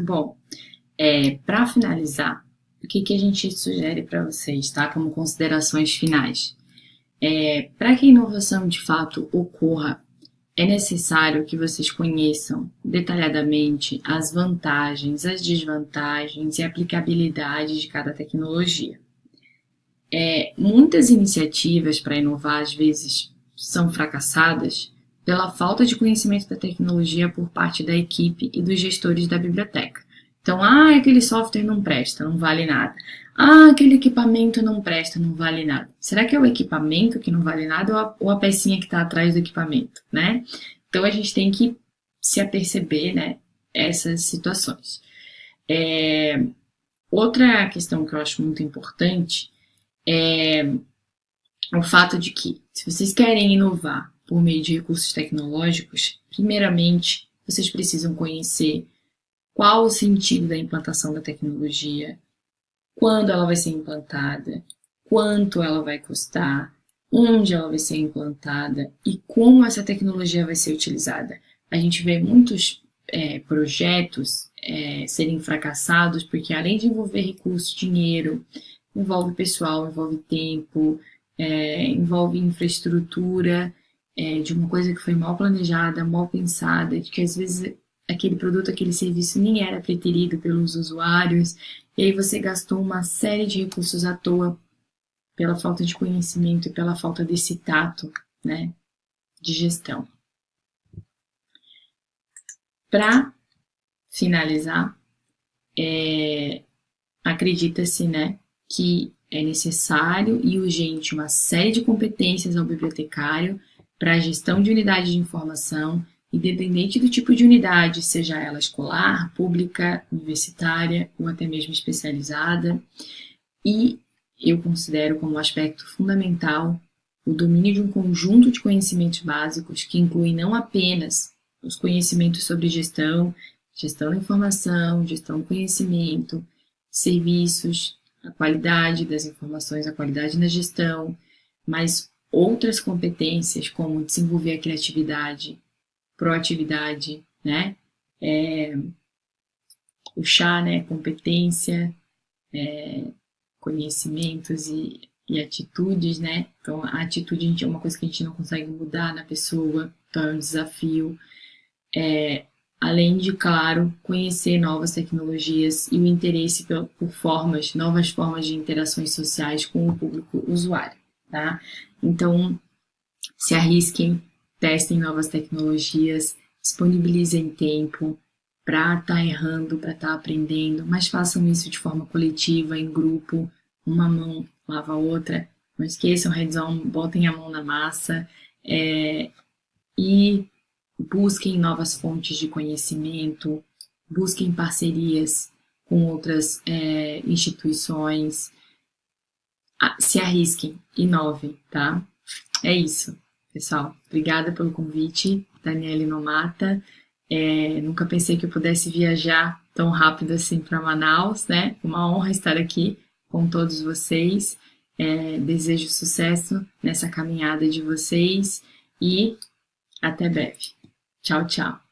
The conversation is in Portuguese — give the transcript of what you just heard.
Bom, é, para finalizar, o que, que a gente sugere para vocês, tá? Como considerações finais. É, para que a inovação de fato ocorra, é necessário que vocês conheçam detalhadamente as vantagens, as desvantagens e aplicabilidade de cada tecnologia. É, muitas iniciativas para inovar, às vezes, são fracassadas pela falta de conhecimento da tecnologia por parte da equipe e dos gestores da biblioteca. Então, ah, aquele software não presta, não vale nada. Ah, aquele equipamento não presta, não vale nada. Será que é o equipamento que não vale nada ou a, ou a pecinha que está atrás do equipamento, né? Então, a gente tem que se aperceber, né, essas situações. É, outra questão que eu acho muito importante é o fato de que, se vocês querem inovar por meio de recursos tecnológicos, primeiramente, vocês precisam conhecer qual o sentido da implantação da tecnologia, quando ela vai ser implantada, quanto ela vai custar, onde ela vai ser implantada e como essa tecnologia vai ser utilizada. A gente vê muitos é, projetos é, serem fracassados porque, além de envolver recursos, dinheiro, envolve pessoal, envolve tempo, é, envolve infraestrutura é, de uma coisa que foi mal planejada, mal pensada, de que às vezes aquele produto, aquele serviço nem era preterido pelos usuários, e aí você gastou uma série de recursos à toa pela falta de conhecimento e pela falta desse tato, né, de gestão. Para finalizar, é, acredita-se, né, que é necessário e urgente uma série de competências ao bibliotecário para a gestão de unidade de informação independente do tipo de unidade, seja ela escolar, pública, universitária ou até mesmo especializada. E eu considero como aspecto fundamental o domínio de um conjunto de conhecimentos básicos que incluem não apenas os conhecimentos sobre gestão, gestão da informação, gestão do conhecimento, serviços, a qualidade das informações, a qualidade na gestão, mas outras competências como desenvolver a criatividade, proatividade, né? É, o chá, né? Competência, é, conhecimentos e, e, atitudes, né? Então, a atitude a gente, é uma coisa que a gente não consegue mudar na pessoa, então é um desafio. É, além de, claro, conhecer novas tecnologias e o interesse por, por formas, novas formas de interações sociais com o público usuário, tá? Então, se arrisquem, testem novas tecnologias, disponibilizem tempo para estar tá errando, para estar tá aprendendo, mas façam isso de forma coletiva, em grupo, uma mão lava a outra, não esqueçam, hands-on, botem a mão na massa é, e busquem novas fontes de conhecimento, busquem parcerias com outras é, instituições, se arrisquem, inovem, tá? É isso. Pessoal, obrigada pelo convite, Daniele Nomata. É, nunca pensei que eu pudesse viajar tão rápido assim para Manaus, né? Uma honra estar aqui com todos vocês. É, desejo sucesso nessa caminhada de vocês e até breve. Tchau, tchau.